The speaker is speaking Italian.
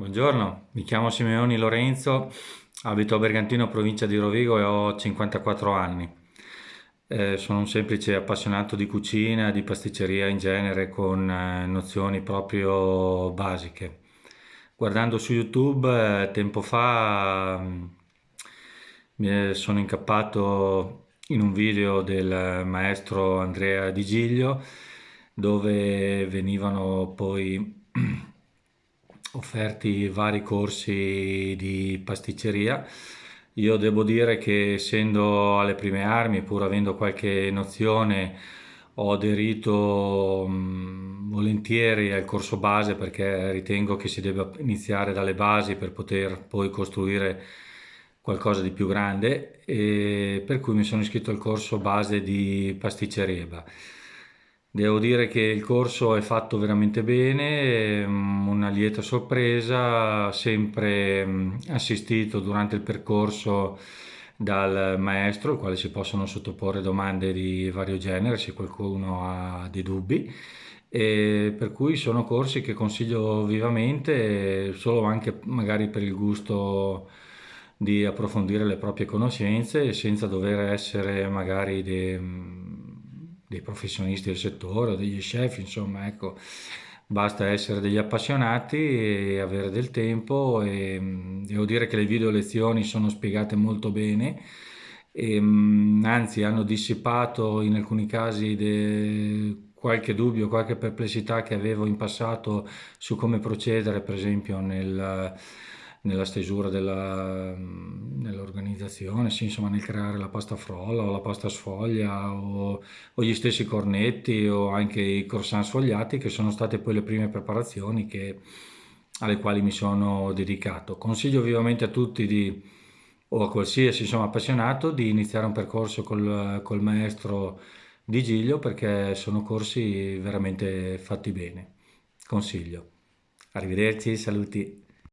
Buongiorno, mi chiamo Simeoni Lorenzo, abito a Bergantino, provincia di Rovigo e ho 54 anni. Eh, sono un semplice appassionato di cucina, di pasticceria in genere, con eh, nozioni proprio basiche. Guardando su YouTube, eh, tempo fa mm, mi sono incappato in un video del maestro Andrea Di Giglio dove venivano poi offerti vari corsi di pasticceria. Io devo dire che essendo alle prime armi, pur avendo qualche nozione, ho aderito mh, volentieri al corso base perché ritengo che si debba iniziare dalle basi per poter poi costruire qualcosa di più grande e per cui mi sono iscritto al corso base di pasticceria. Devo dire che il corso è fatto veramente bene, mm, lieta sorpresa, sempre mm, assistito durante il percorso dal maestro, al quale si possono sottoporre domande di vario genere se qualcuno ha dei dubbi. E per cui sono corsi che consiglio vivamente, solo anche magari per il gusto di approfondire le proprie conoscenze senza dover essere magari dei dei professionisti del settore o degli chef, insomma, ecco, basta essere degli appassionati e avere del tempo e mm, devo dire che le video lezioni sono spiegate molto bene e mm, anzi hanno dissipato in alcuni casi de... qualche dubbio, qualche perplessità che avevo in passato su come procedere, per esempio nel nella stesura dell'organizzazione, sì, insomma nel creare la pasta frolla o la pasta sfoglia o, o, gli stessi cornetti o anche i croissant sfogliati che sono state poi le prime preparazioni che, alle quali mi sono dedicato. Consiglio vivamente a tutti di, o a qualsiasi insomma, appassionato di iniziare un percorso col, col maestro di Giglio perché sono corsi veramente fatti bene. Consiglio. Arrivederci, saluti.